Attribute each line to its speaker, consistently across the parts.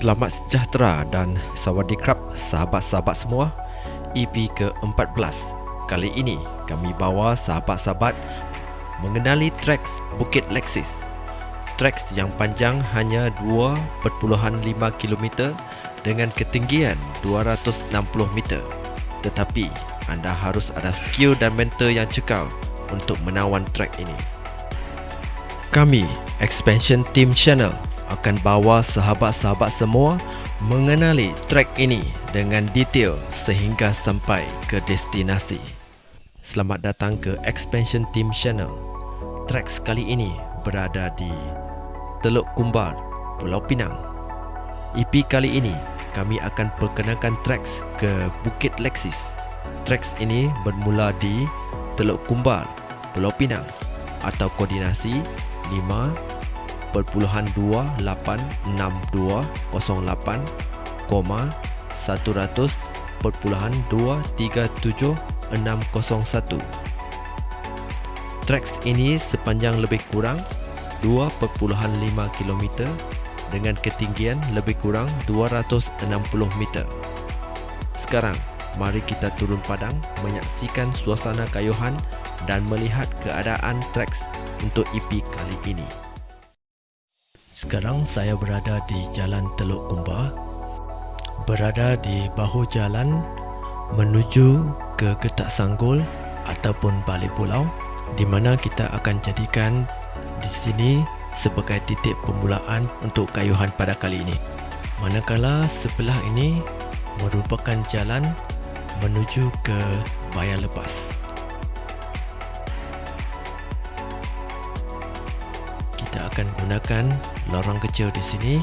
Speaker 1: Selamat sejahtera dan sawadee krab sahabat-sahabat semua. EP ke-14 Kali ini kami bawa sahabat-sahabat mengenali treks Bukit Lexis Treks yang panjang hanya 2.5 km dengan ketinggian 260 meter. Tetapi anda harus ada skill dan mental yang cekal untuk menawan trek ini. Kami, Expansion Team Channel akan bawa sahabat-sahabat semua mengenali trek ini dengan detail sehingga sampai ke destinasi. Selamat datang ke Expansion Team Channel. Trek kali ini berada di Teluk Kumbal, Pulau Pinang. EP kali ini kami akan perkenalkan trek ke Bukit Lexis. Trek ini bermula di Teluk Kumbal, Pulau Pinang atau koordinasi 5 0.286208, koma 100.237601. Tracks ini sepanjang lebih kurang 2.5 km dengan ketinggian lebih kurang 260 meter. Sekarang, mari kita turun padang menyaksikan suasana kayuhan dan melihat keadaan tracks untuk EP kali ini. Sekarang saya berada di Jalan Teluk Kumba Berada di bahu jalan menuju ke Getak Sanggul ataupun Balik Pulau di mana kita akan jadikan di sini sebagai titik permulaan untuk kayuhan pada kali ini. Manakala sebelah ini merupakan jalan menuju ke Bayan Lepas. Akan gunakan lorong kecil di sini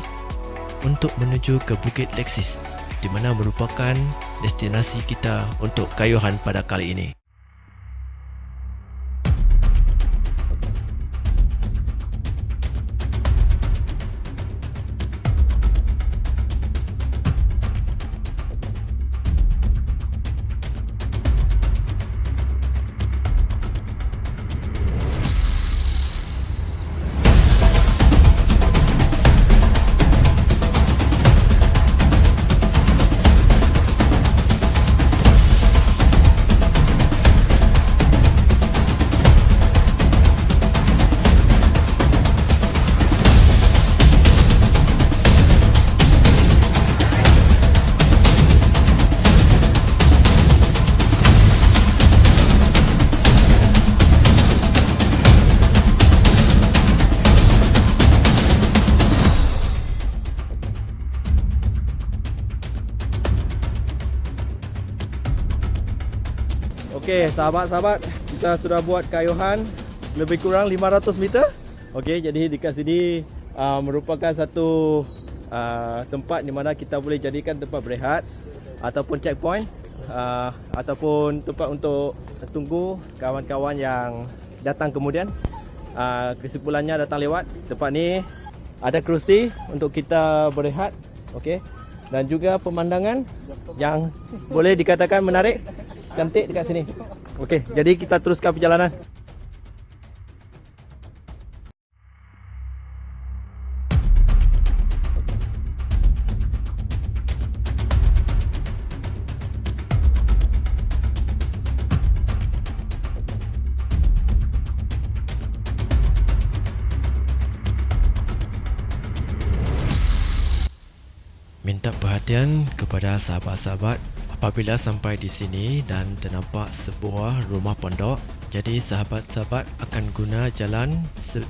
Speaker 1: untuk menuju ke Bukit Lexis di mana merupakan destinasi kita untuk kayuhan pada kali ini.
Speaker 2: Okey, sahabat-sahabat, kita sudah buat kayuhan lebih kurang 500 meter. Okey, jadi dekat sini uh, merupakan satu uh, tempat di mana kita boleh jadikan tempat berehat ataupun checkpoint uh, ataupun tempat untuk tunggu kawan-kawan yang datang kemudian. Uh, kesimpulannya datang lewat tempat ni ada kerusi untuk kita berehat. Okey. Dan juga pemandangan yang boleh dikatakan menarik cantik dekat sini. Okey, jadi kita teruskan perjalanan.
Speaker 1: Perhatian kepada sahabat-sahabat Apabila sampai di sini dan ternampak sebuah rumah pondok, jadi sahabat-sahabat akan guna jalan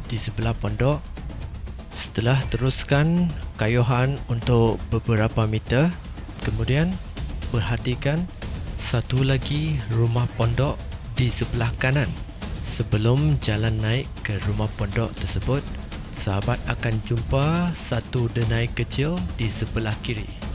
Speaker 1: di sebelah pondok. Setelah teruskan kayuhan untuk beberapa meter, kemudian perhatikan satu lagi rumah pondok di sebelah kanan. Sebelum jalan naik ke rumah pondok tersebut, sahabat akan jumpa satu denai kecil di sebelah kiri.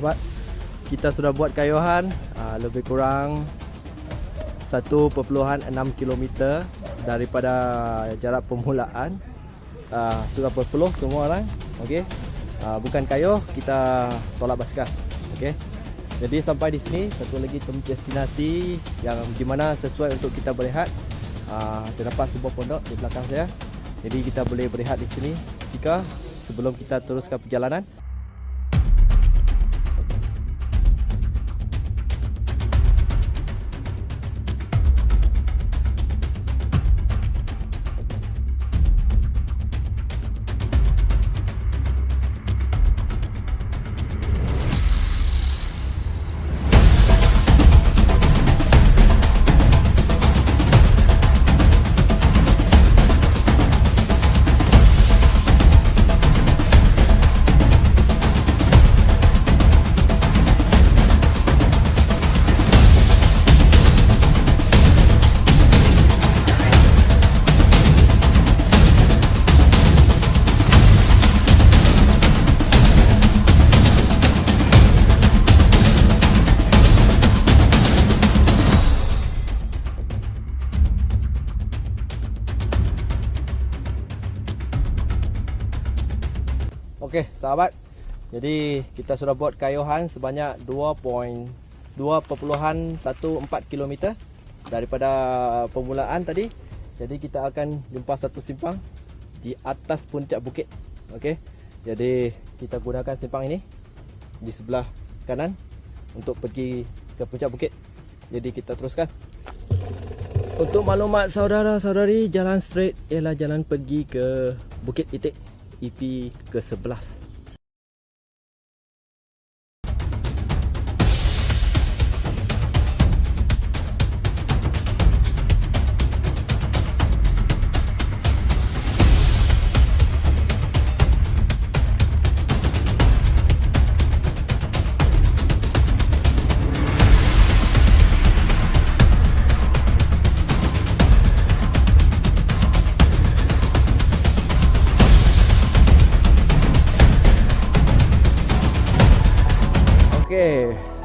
Speaker 2: Sahabat-sahabat, kita sudah buat kayuhan uh, lebih kurang 1.6 km daripada jarak permulaan. Uh, sudah berpeluh semua orang. Okey. Uh, bukan kayuh, kita tolak basikal. Okey. Jadi sampai di sini satu lagi destinasi yang di mana sesuai untuk kita berehat. Uh, terdapat sebuah pondok di belakang saya. Jadi kita boleh berehat di sini jika sebelum kita teruskan perjalanan. Okey, sahabat. Jadi kita sudah buat kayuhan sebanyak 2.2.14 km daripada permulaan tadi. Jadi kita akan jumpa satu simpang di atas puncak bukit. Okey. Jadi kita gunakan simpang ini di sebelah kanan untuk pergi ke puncak bukit. Jadi kita teruskan. Untuk maklumat saudara-saudari, jalan straight ialah jalan pergi ke Bukit Itik. EP ke-11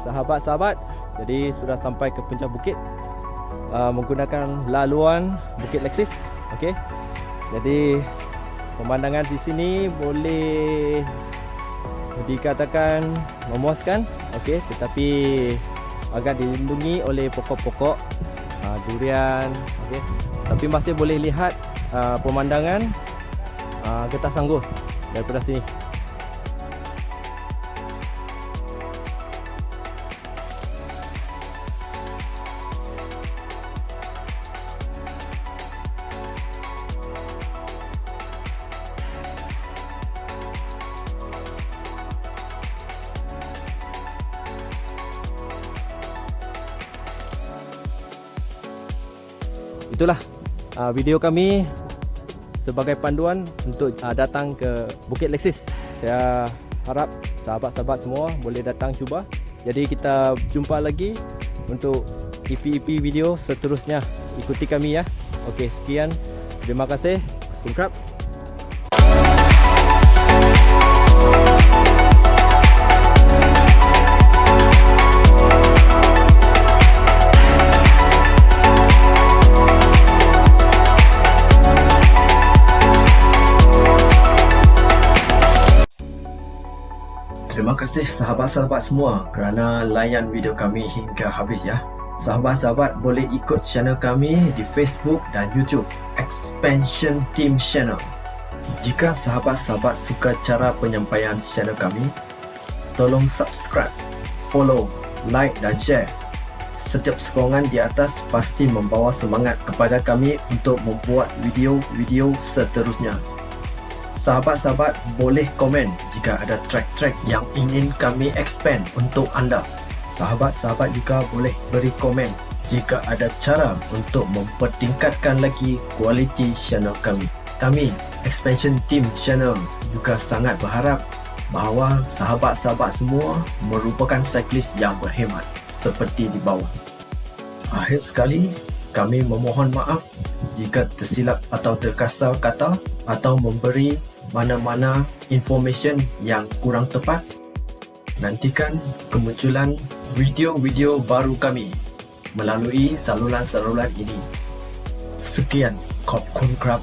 Speaker 2: sahabat-sahabat, jadi sudah sampai ke puncak bukit uh, menggunakan laluan Bukit Lexis. Okey. Jadi pemandangan di sini boleh dikatakan memuaskan, okey, tetapi agak dilindungi oleh pokok-pokok uh, durian, okey. Tapi masih boleh lihat uh, pemandangan uh, getah sangguh daripada sini. Itulah uh, video kami sebagai panduan untuk uh, datang ke Bukit Lexis. Saya harap sahabat-sahabat semua boleh datang cuba. Jadi kita jumpa lagi untuk EP-EP video seterusnya. Ikuti kami ya. Okey, sekian. Terima kasih. Kungkrap.
Speaker 1: Kasih sahabat-sahabat semua kerana layan video kami hingga habis ya. Sahabat-sahabat boleh ikut channel kami di Facebook dan YouTube Expansion Team Channel. Jika sahabat-sahabat suka cara penyampaian channel kami, tolong subscribe, follow, like dan share. Setiap sokongan di atas pasti membawa semangat kepada kami untuk membuat video-video seterusnya. Sahabat-sahabat boleh komen jika ada track-track yang ingin kami expand untuk anda. Sahabat-sahabat juga boleh beri komen jika ada cara untuk mempertingkatkan lagi kualiti channel kami. Kami, Expansion Team Channel juga sangat berharap bahawa sahabat-sahabat semua merupakan cyclist yang berhemat seperti di bawah. Akhir sekali, kami memohon maaf jika tersilap atau terkasar kata atau memberi mana-mana information yang kurang tepat. Nantikan kemunculan video-video baru kami melalui saluran-saluran ini. Sekian, Kopkun Krab